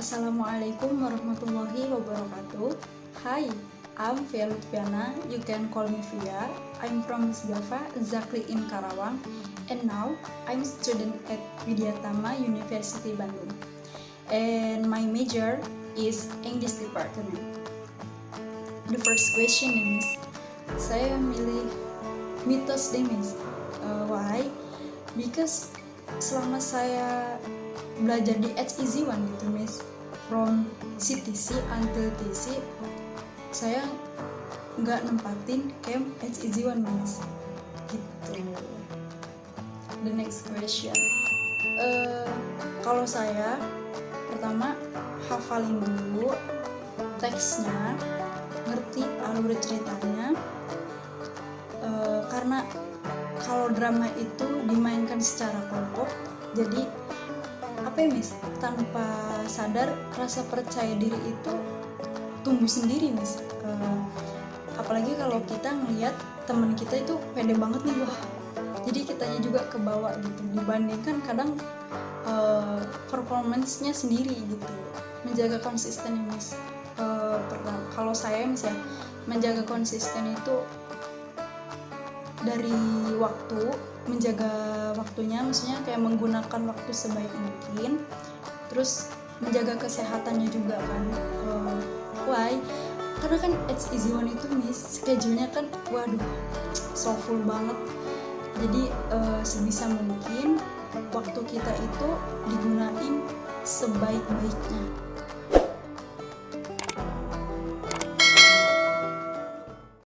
Assalamualaikum warahmatullahi wabarakatuh. Hi, I'm Via Lutfiana. You can call me Via. I'm from Misgafa, exactly in Karawang. And now, I'm student at Widyatama University Bandung. And my major is English Department. The first question is, saya milih mitos deh miss. Uh, why? Because selama saya belajar di HEZ1 gitu miss. From CTC until TC saya nggak nempatin camp HEZ1 miss. Gitu. The next question. Uh, kalau saya pertama hafalin dulu teksnya ngerti alur ceritanya. Uh, karena kalau drama itu dimainkan secara kelompok jadi mis tanpa sadar rasa percaya diri itu tumbuh sendiri mis uh, apalagi kalau kita ngelihat teman kita itu pede banget nih wah. Jadi kitanya juga kebawa gitu dibandingkan kadang uh, performance-nya sendiri gitu. Menjaga konsisten ya mis uh, kalau saya mis ya menjaga konsisten itu dari waktu menjaga waktunya maksudnya kayak menggunakan waktu sebaik mungkin terus menjaga kesehatannya juga kan. Uh, why? Karena kan it's easy one itu miss schedule-nya kan waduh so full banget. Jadi uh, sebisa mungkin waktu kita itu digunain sebaik-baiknya